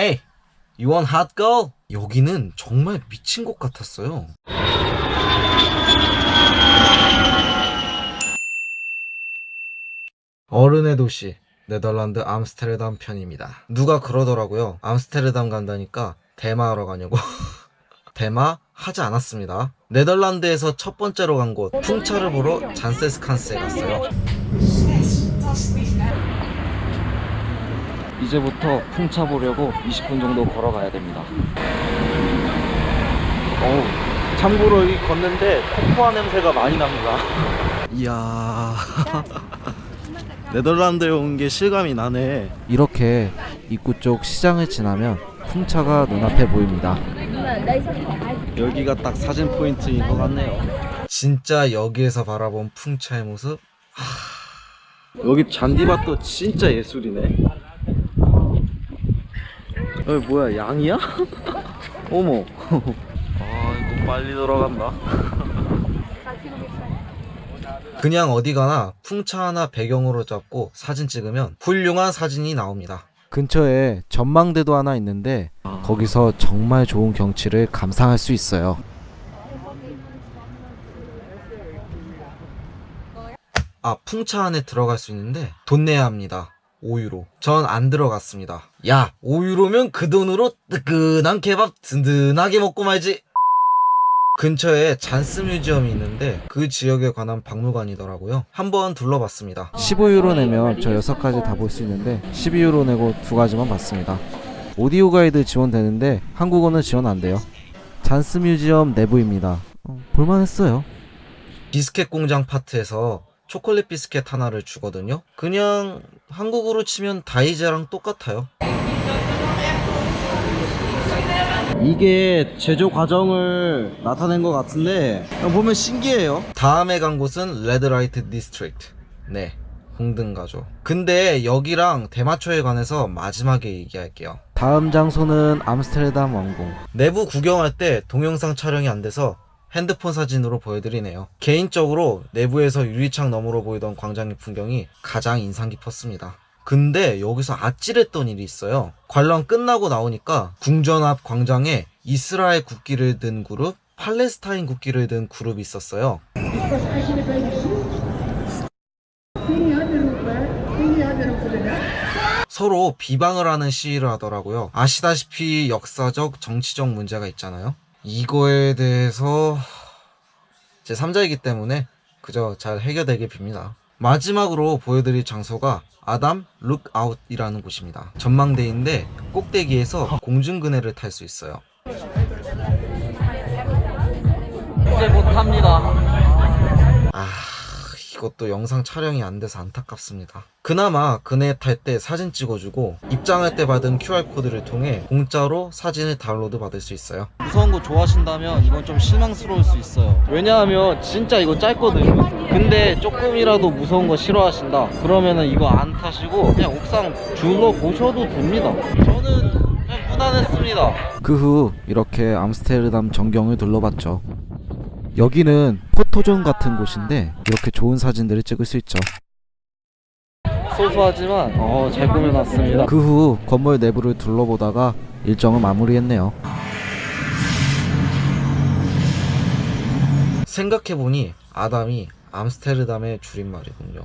Hey, you want hot girl? 여기는 정말 미친 곳 같았어요. 어른의 도시 네덜란드 암스테르담 편입니다. 누가 그러더라고요. 암스테르담 간다니까 대마하러 가냐고. 대마 하지 않았습니다. 네덜란드에서 첫 번째로 간 곳 풍차를 보러 잔세스칸스에 갔어요. 이제부터 풍차 보려고 20분 정도 걸어가야 됩니다. 어우, 참고로 여기 걷는데 코코아 냄새가 많이 납니다. 이야. 네덜란드에 온 게 실감이 나네. 이렇게 입구 쪽 시장을 지나면 풍차가 눈앞에 보입니다. 여기가 딱 사진 포인트인 것 같네요. 진짜 여기에서 바라본 풍차의 모습. 하... 여기 잔디밭도 진짜 예술이네. 여기 뭐야 양이야? 어머. 아 이거 빨리 돌아간다. 그냥 어디 가나 풍차 하나 배경으로 잡고 사진 찍으면 훌륭한 사진이 나옵니다. 근처에 전망대도 하나 있는데 거기서 정말 좋은 경치를 감상할 수 있어요. 아, 풍차 안에 들어갈 수 있는데 돈 내야 합니다. 5유로. 전 안 들어갔습니다. 야, 5유로면 그 돈으로 뜨끈한 케밥 든든하게 먹고 말지. 근처에 잔스 뮤지엄이 있는데 그 지역에 관한 박물관이더라고요. 한번 둘러봤습니다. 15유로 내면 저 6가지 다 볼 수 있는데 12유로 내고 두 가지만 봤습니다. 오디오 가이드 지원되는데 한국어는 지원 안 돼요. 잔스 뮤지엄 내부입니다. 어, 볼만했어요. 비스켓 공장 파트에서 초콜릿 비스켓 하나를 주거든요. 그냥 한국으로 치면 다이제랑 똑같아요. 이게 제조 과정을 나타낸 것 같은데 보면 신기해요. 다음에 간 곳은 Red Light District. 네 홍등가죠. 근데 여기랑 대마초에 관해서 마지막에 얘기할게요. 다음 장소는 암스테르담 왕궁. 내부 구경할 때 동영상 촬영이 안 돼서 핸드폰 사진으로 보여드리네요 개인적으로 내부에서 유리창 너머로 보이던 광장의 풍경이 가장 인상 깊었습니다 근데 여기서 아찔했던 일이 있어요. 관람 끝나고 나오니까 궁전 앞 광장에 이스라엘 국기를 든 그룹, 팔레스타인 국기를 든 그룹이 있었어요. 서로 비방을 하는 시위를 하더라고요. 아시다시피 역사적, 정치적 문제가 있잖아요. 이거에 대해서 제 3자이기 때문에 그저 잘 해결되길 빕니다. 마지막으로 보여드릴 장소가 A'DAM Lookout이라는 곳입니다. 전망대인데 꼭대기에서 공중그네를 탈 수 있어요. 이제 못합니다. 아 이것도 영상 촬영이 안 돼서 안타깝습니다. 그나마 그네 탈 때 사진 찍어주고 입장할 때 받은 QR코드를 통해 공짜로 사진을 다운로드 받을 수 있어요. 무서운 거 좋아하신다면 이건 좀 실망스러울 수 있어요. 왜냐하면 진짜 이거 짧거든요. 근데 조금이라도 무서운 거 싫어하신다. 그러면은 이거 안 타시고 그냥 옥상 둘러 보셔도 됩니다. 저는 그냥 무난했습니다. 그 후 이렇게 암스테르담 전경을 둘러봤죠. 여기는 포토존 같은 곳인데 이렇게 좋은 사진들을 찍을 수 있죠. 소소하지만 어, 잘 꾸며놨습니다. 그 후 건물 내부를 둘러보다가 일정을 마무리했네요. 생각해보니 아담이 암스테르담의 줄임말이군요.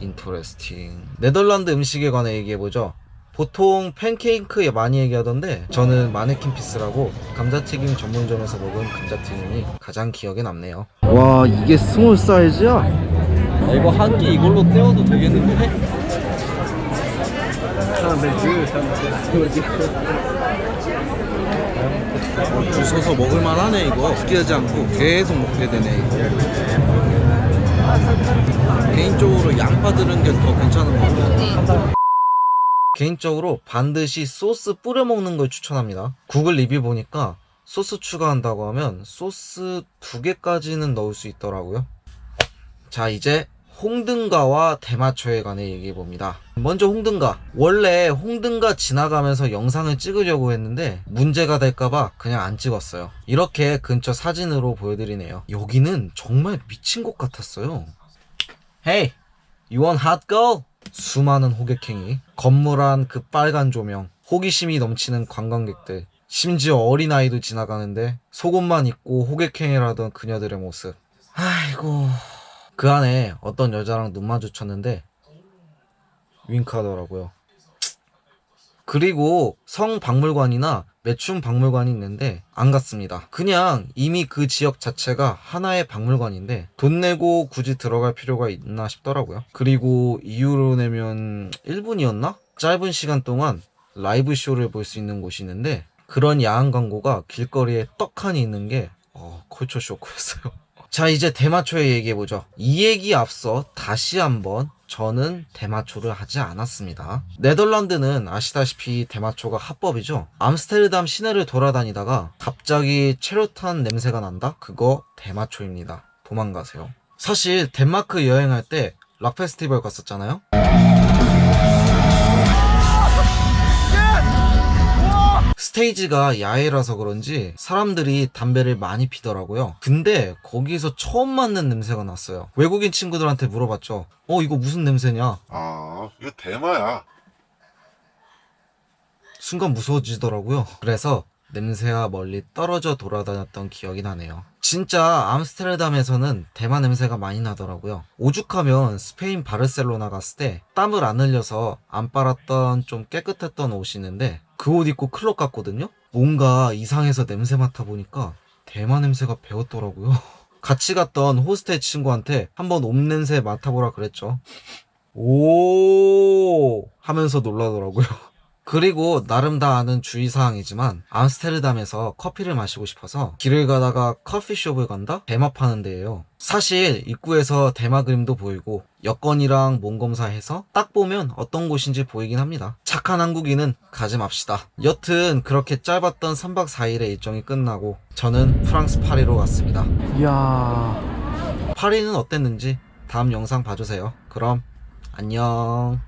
Interesting. 네덜란드 음식에 관해 얘기해보죠. 보통 팬케이크 많이 얘기하던데 저는 Manneken Pis라고 감자튀김 전문점에서 먹은 감자튀김이 가장 기억에 남네요 와 이게 small 사이즈야? 아, 이거 한 끼 이걸로 때워도 되겠는데? 어, 줄 서서 먹을만 하네 이거 느끼하지 않고 계속 먹게 되네 이거 개인적으로 양파 들은 게 더 괜찮은 것 같아요 개인적으로 반드시 소스 뿌려 먹는 걸 추천합니다. 구글 리뷰 보니까 소스 추가한다고 하면 소스 두 개까지는 넣을 수 있더라고요. 자 이제 홍등가와 대마초에 관해 얘기해 봅니다. 먼저 홍등가. 원래 홍등가 지나가면서 영상을 찍으려고 했는데 문제가 될까봐 그냥 안 찍었어요. 이렇게 근처 사진으로 보여드리네요. 여기는 정말 미친 곳 같았어요. Hey, you want hot girl? 수많은 호객행위, 건물 안 그 빨간 조명, 호기심이 넘치는 관광객들, 심지어 어린아이도 지나가는데 속옷만 입고 호객행위를 하던 그녀들의 모습. 아이고. 그 안에 어떤 여자랑 눈 마주쳤는데 윙크하더라고요. 그리고 성박물관이나 매춘 박물관이 있는데 안 갔습니다. 그냥 이미 그 지역 자체가 하나의 박물관인데 돈 내고 굳이 들어갈 필요가 있나 싶더라고요. 그리고 이유로 내면 1분이었나? 짧은 시간 동안 라이브 쇼를 볼 수 있는 곳이 있는데 그런 야한 광고가 길거리에 떡하니 있는 게 어, 컬처 쇼크였어요. 자 이제 대마초의 얘기해보죠. 이 얘기 앞서 다시 한번 저는 대마초를 하지 않았습니다. 네덜란드는 아시다시피 대마초가 합법이죠. 암스테르담 시내를 돌아다니다가 갑자기 체류탄 냄새가 난다? 그거 대마초입니다. 도망가세요. 사실 덴마크 여행할 때 락 페스티벌 갔었잖아요. 스테이지가 야외라서 그런지 사람들이 담배를 많이 피더라고요. 근데 거기서 처음 맡는 냄새가 났어요. 외국인 친구들한테 물어봤죠. 어, 이거 무슨 냄새냐? 아, 이거 대마야. 순간 무서워지더라고요. 그래서 냄새와 멀리 떨어져 돌아다녔던 기억이 나네요. 진짜 암스테르담에서는 대마 냄새가 많이 나더라고요. 오죽하면 스페인 바르셀로나 갔을 때 땀을 안 흘려서 안 빨았던 좀 깨끗했던 옷이 있는데 그 옷 입고 클럽 갔거든요? 뭔가 이상해서 냄새 맡아보니까 대마 냄새가 배웠더라고요. 같이 갔던 호스텔 친구한테 한번 옷 냄새 맡아보라 그랬죠. 오 하면서 놀라더라고요. 그리고 나름 다 아는 주의사항이지만 암스테르담에서 커피를 마시고 싶어서 길을 가다가 커피숍을 간다? 대마 파는 데예요. 사실 입구에서 대마 그림도 보이고 여권이랑 몸 검사해서 딱 보면 어떤 곳인지 보이긴 합니다. 착한 한국인은 가지 맙시다. 여튼 그렇게 짧았던 3박 4일의 일정이 끝나고 저는 프랑스 파리로 갔습니다. 이야 파리는 어땠는지 다음 영상 봐주세요. 그럼 안녕.